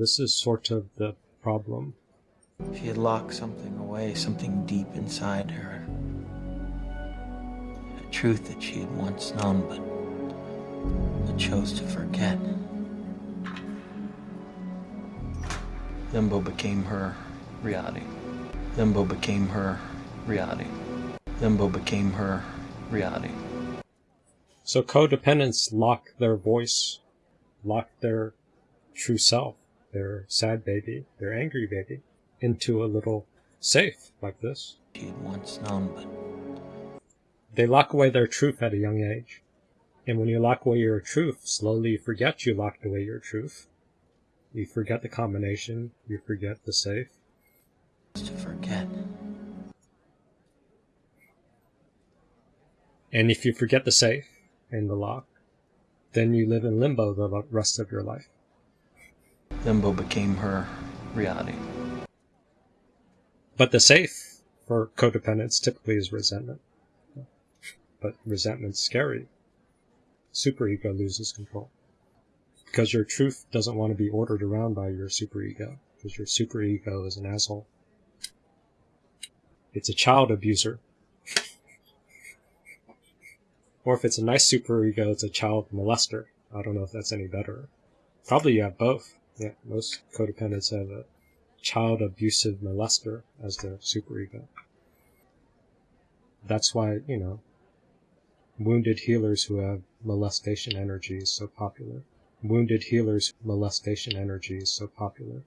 This is sort of the problem. She had locked something away, something deep inside her. A truth that she had once known, but, but chose to forget. Limbo became her reality. Limbo became her reality. Limbo became her reality. So codependents lock their voice, lock their true self, their sad baby, their angry baby, into a little safe like this. She had once known, but They lock away their truth at a young age. And when you lock away your truth, slowly you forget you locked away your truth. You forget the combination, you forget the safe. to forget. And if you forget the safe and the lock, then you live in limbo the rest of your life. Limbo became her reality. But the safe for codependence typically is resentment. But resentment's scary. Superego loses control. Because your truth doesn't want to be ordered around by your superego. Because your superego is an asshole. It's a child abuser. Or if it's a nice superego, it's a child molester. I don't know if that's any better. Probably you have both. Yeah, most codependents have a child abusive molester as their superego. That's why, you know, wounded healers who have molestation energy is so popular. Wounded healers molestation energy is so popular.